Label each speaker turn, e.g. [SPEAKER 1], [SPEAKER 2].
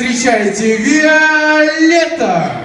[SPEAKER 1] встречайте Виолетта!